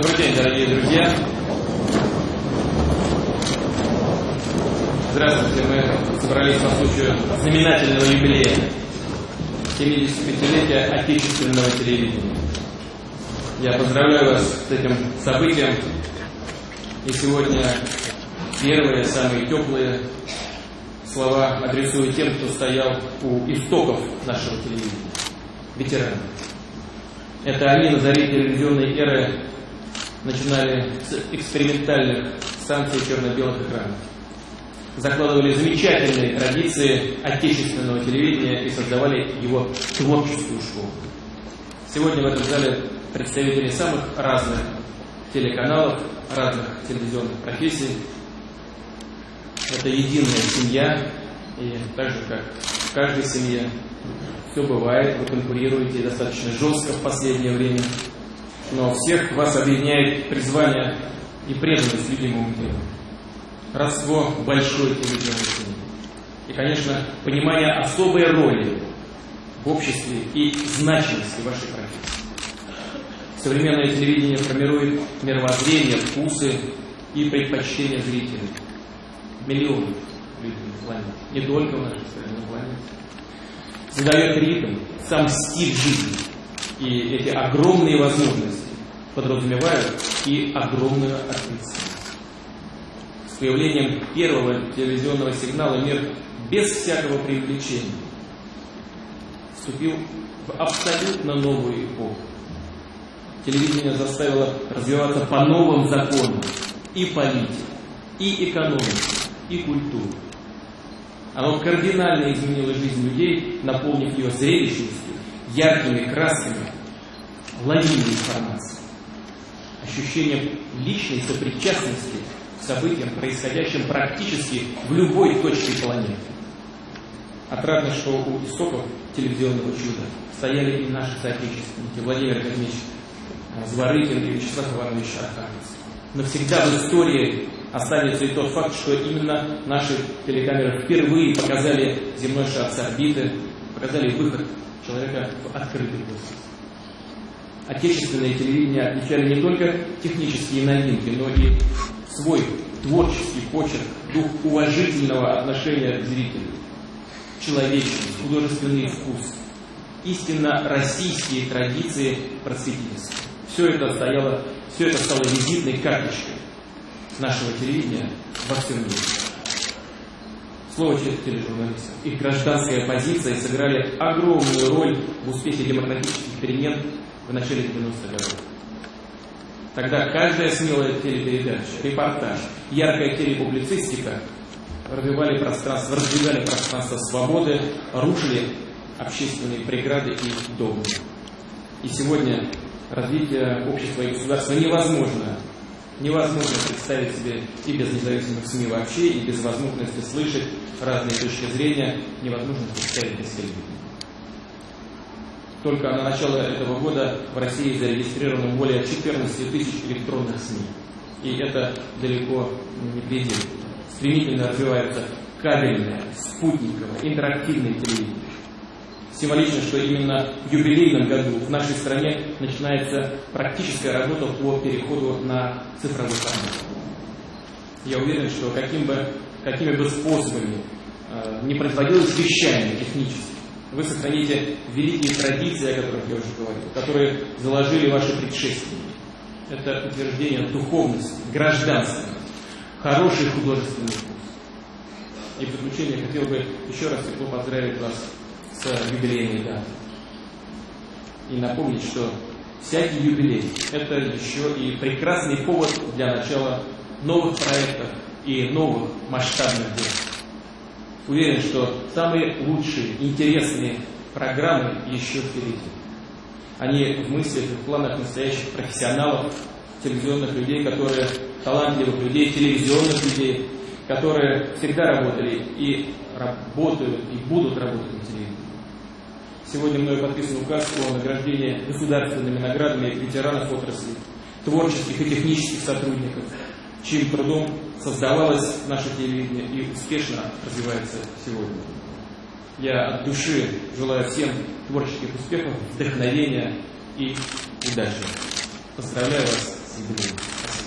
Добрый день, дорогие друзья. Здравствуйте, мы собрались по случаю знаменательного юбилея 75-летия отечественного телевидения. Я поздравляю вас с этим событием. И сегодня первые, самые теплые слова адресую тем, кто стоял у истоков нашего телевидения. Ветераны. Это они на заре телевизионной эры начинали с экспериментальных станций черно-белых экранов. Закладывали замечательные традиции отечественного телевидения и создавали его творческую школу. Сегодня в этом зале представители самых разных телеканалов, разных телевизионных профессий. Это единая семья, и так же, как в каждой семье, все бывает, вы конкурируете достаточно жестко в последнее время, но всех вас объединяет призвание и преданность любимому делу. Родство большой телевизионной семьи. И, конечно, понимание особой роли в обществе и значимости вашей профессии. Современное телевидение формирует мировоззрение, вкусы и предпочтения зрителей. Миллионы людей на планете. Не только в нашей стране, но планете. Задает ритм, сам стиль жизни. И эти огромные возможности подразумевают и огромную ответственность. С появлением первого телевизионного сигнала мир без всякого привлечения вступил в абсолютно новую эпоху. Телевидение заставило развиваться по новым законам и политику, и экономику, и культуру. Оно кардинально изменило жизнь людей, наполнив ее зрелищностью, яркими красками, лавиной информации. Ощущение личной сопричастности к событиям, происходящим практически в любой точке планеты. Отрадно, что у истоков телевизионного чуда стояли и наши соотечественники Владимир Кузьмич Зворыкин и Вячеслав Иванович Архангельский. Навсегда в истории останется и тот факт, что именно наши телекамеры впервые показали земной шар с орбиты, показали выход человека в открытый космос. Отечественное телевидение отличали не только технические новинки, но и свой творческий почерк, дух уважительного отношения к зрителю, человечность, художественный вкус, истинно российские традиции просветительства. Все это стояло, все это стало визитной карточкой нашего телевидения во всем мире. Слово тележурналистов. Их гражданская позиция сыграли огромную роль в успехе демократических перемен в начале 90-х годов. Тогда каждая смелая телепередача, репортаж, яркая телепублицистика развивали пространство, раздвигали пространство свободы, рушили общественные преграды и догмы. И сегодня развитие общества и государства невозможно. Невозможно представить себе и без независимых СМИ вообще, и без возможности слышать разные точки зрения, невозможно представить без телевидения. Только на начало этого года в России зарегистрировано более 14 тысяч электронных СМИ. И это далеко не предел. Стремительно развивается кабельное, спутниковое, интерактивное телевидение. Символично, что именно в юбилейном году в нашей стране начинается практическая работа по переходу на цифровой формат. Я уверен, что каким бы, какими бы способами э, не производилось вещание технически, вы сохраните великие традиции, о которых я уже говорил, которые заложили ваши предшественники. Это утверждение духовности, гражданства, хороший художественный вкус. И в заключение хотел бы еще раз тепло поздравить вас с юбилейной датой. И напомнить, что всякий юбилей – это еще и прекрасный повод для начала новых проектов и новых масштабных дел. Уверен, что самые лучшие, интересные программы еще впереди. Они в мыслях в планах настоящих профессионалов, телевизионных людей, которые талантливых людей, телевизионных людей, которые всегда работали и работают, и будут работать на телевидении. Сегодня мною подписан указ о награждении государственными наградами ветеранов отрасли, творческих и технических сотрудников, чьим трудом создавалось наше телевидение и успешно развивается сегодня. Я от души желаю всем творческих успехов, вдохновения и удачи. Поздравляю вас с. Спасибо.